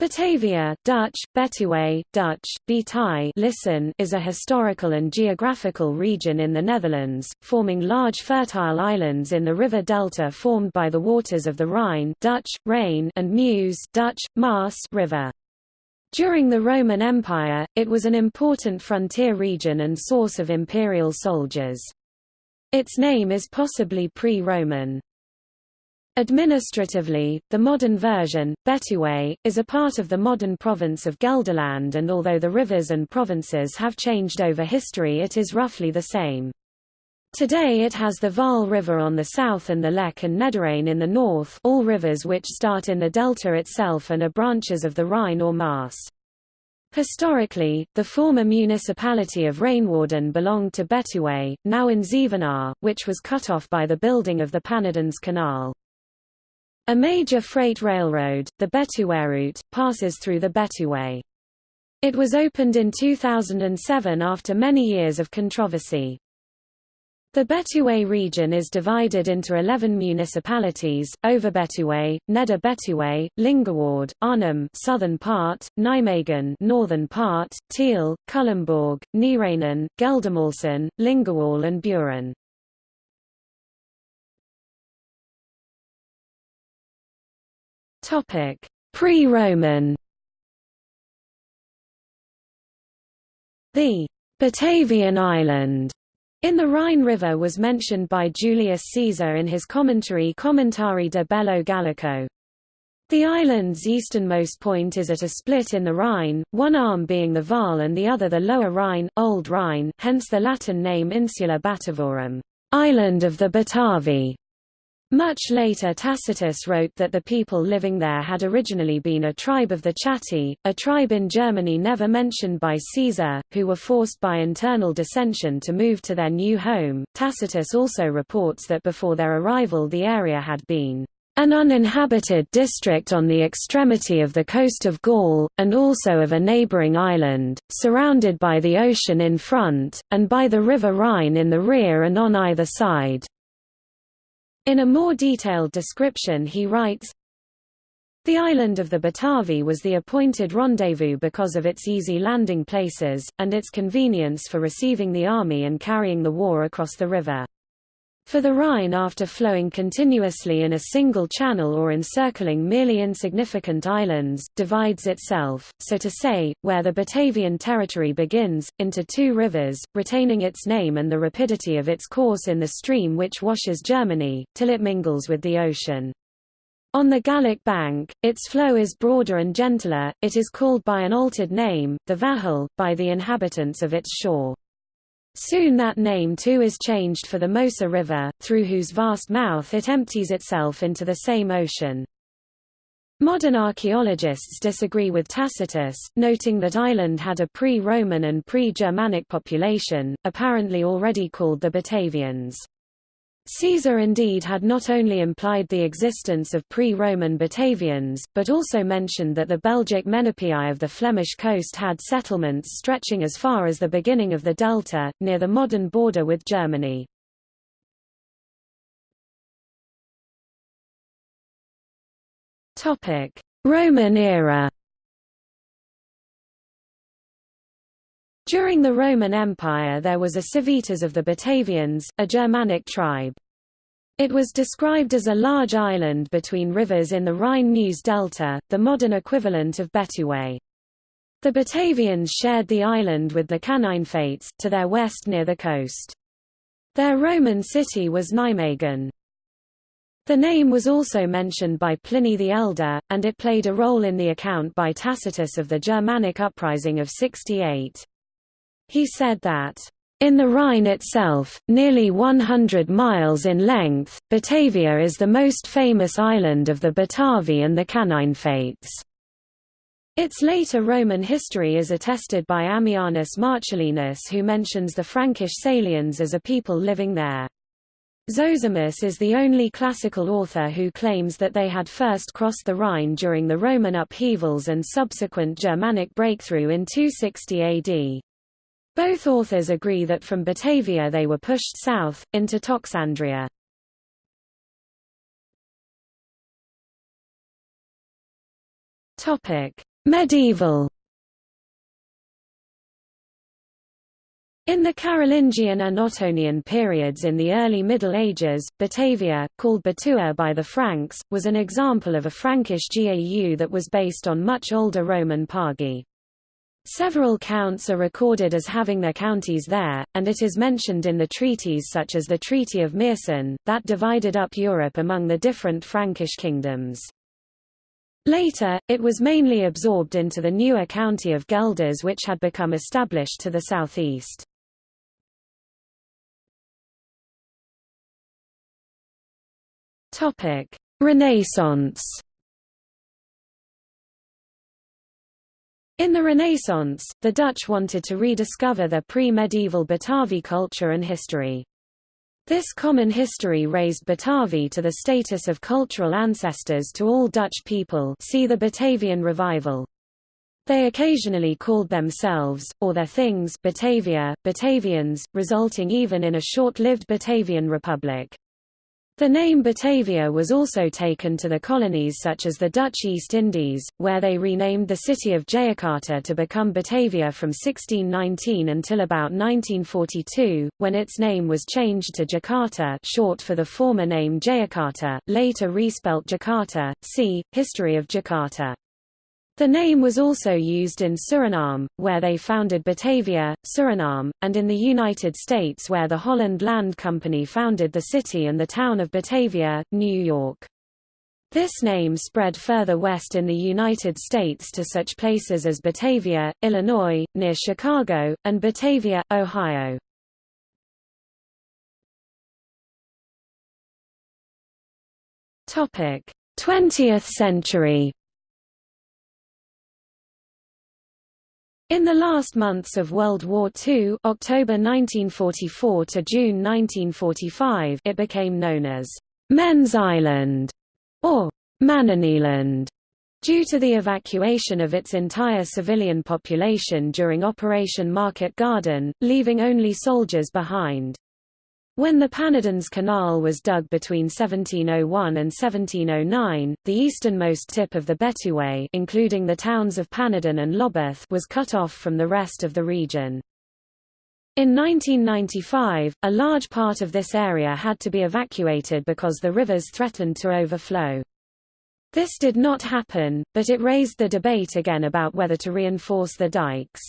Batavia Dutch, Betuwe, Dutch, Betai listen is a historical and geographical region in the Netherlands, forming large fertile islands in the river delta formed by the waters of the Rhine Dutch, Rhine and Meuse Dutch, Maas river. During the Roman Empire, it was an important frontier region and source of imperial soldiers. Its name is possibly pre-Roman. Administratively, the modern version, Betuwe, is a part of the modern province of Gelderland and although the rivers and provinces have changed over history it is roughly the same. Today it has the Waal River on the south and the Lek and Nederrijn in the north all rivers which start in the delta itself and are branches of the Rhine or Maas. Historically, the former municipality of Rijnwaarden belonged to Betuwe, now in Zevenaar, which was cut off by the building of the Pannerdense Canal. A major freight railroad, the Betuweroute, passes through the Betuwe. It was opened in 2007 after many years of controversy. The Betuwe region is divided into 11 municipalities: Overbetuwe, Neder Betuwe, Lingewaard, Arnhem, southern part, Nijmegen, northern part, Tiel, Culemborg, Neerijnen, Geldermalsen, Lingewaal and Buren. Topic: Pre-Roman. The Batavian island in the Rhine River was mentioned by Julius Caesar in his commentary Commentarii de Bello Gallico. The island's easternmost point is at a split in the Rhine, one arm being the Waal and the other the Lower Rhine, Old Rhine hence the Latin name Insula Batavorum island of the Batavi". Much later Tacitus wrote that the people living there had originally been a tribe of the Chatti, a tribe in Germany never mentioned by Caesar, who were forced by internal dissension to move to their new home. Tacitus also reports that before their arrival the area had been an uninhabited district on the extremity of the coast of Gaul, and also of a neighbouring island, surrounded by the ocean in front, and by the river Rhine in the rear and on either side. In a more detailed description he writes, the island of the Batavi was the appointed rendezvous because of its easy landing places, and its convenience for receiving the army and carrying the war across the river. For the Rhine after flowing continuously in a single channel or encircling merely insignificant islands, divides itself, so to say, where the Batavian territory begins, into two rivers, retaining its name and the rapidity of its course in the stream which washes Germany, till it mingles with the ocean. On the Gallic bank, its flow is broader and gentler, it is called by an altered name, the Wahel, by the inhabitants of its shore. Soon that name too is changed for the Mosa River, through whose vast mouth it empties itself into the same ocean. Modern archaeologists disagree with Tacitus, noting that Ireland had a pre-Roman and pre-Germanic population, apparently already called the Batavians. Caesar indeed had not only implied the existence of pre-Roman Batavians, but also mentioned that the Belgic Menapii of the Flemish coast had settlements stretching as far as the beginning of the delta, near the modern border with Germany. Roman era During the Roman Empire there was a Civitas of the Batavians, a Germanic tribe. It was described as a large island between rivers in the Rhine-Meuse delta, the modern equivalent of Betuwe. The Batavians shared the island with the Cananefates, to their west near the coast. Their Roman city was Nijmegen. The name was also mentioned by Pliny the Elder, and it played a role in the account by Tacitus of the Germanic uprising of 68. He said that, in the Rhine itself, nearly 100 miles in length, Batavia is the most famous island of the Batavi and the Cananefates. Its later Roman history is attested by Ammianus Marcellinus who mentions the Frankish Salians as a people living there. Zosimus is the only classical author who claims that they had first crossed the Rhine during the Roman upheavals and subsequent Germanic breakthrough in 260 AD. Both authors agree that from Batavia they were pushed south, into Toxandria. Medieval In the Carolingian and Ottonian periods in the early Middle Ages, Batavia, called Batua by the Franks, was an example of a Frankish GAU that was based on much older Roman Pagi. Several counts are recorded as having their counties there, and it is mentioned in the treaties such as the Treaty of Meersen, that divided up Europe among the different Frankish kingdoms. Later, it was mainly absorbed into the newer county of Guelders which had become established to the southeast. Renaissance In the Renaissance, the Dutch wanted to rediscover their pre-medieval Batavi culture and history. This common history raised Batavi to the status of cultural ancestors to all Dutch people see the Batavian Revival. They occasionally called themselves, or their things Batavia, Batavians, resulting even in a short-lived Batavian Republic. The name Batavia was also taken to the colonies such as the Dutch East Indies, where they renamed the city of Jayakarta to become Batavia from 1619 until about 1942, when its name was changed to Jakarta short for the former name Jayakarta, later respelt Jakarta. See, History of Jakarta. The name was also used in Suriname, where they founded Batavia, Suriname, and in the United States where the Holland Land Company founded the city and the town of Batavia, New York. This name spread further west in the United States to such places as Batavia, Illinois, near Chicago, and Batavia, Ohio. Topic: 20th century. In the last months of World War II October 1944 to June 1945 it became known as Men's Island or Mannenland due to the evacuation of its entire civilian population during Operation Market Garden, leaving only soldiers behind. When the Pannerdense Canal was dug between 1701 and 1709, the easternmost tip of the Betuwe including the towns of Pannerden and Lobith was cut off from the rest of the region. In 1995, a large part of this area had to be evacuated because the rivers threatened to overflow. This did not happen, but it raised the debate again about whether to reinforce the dikes.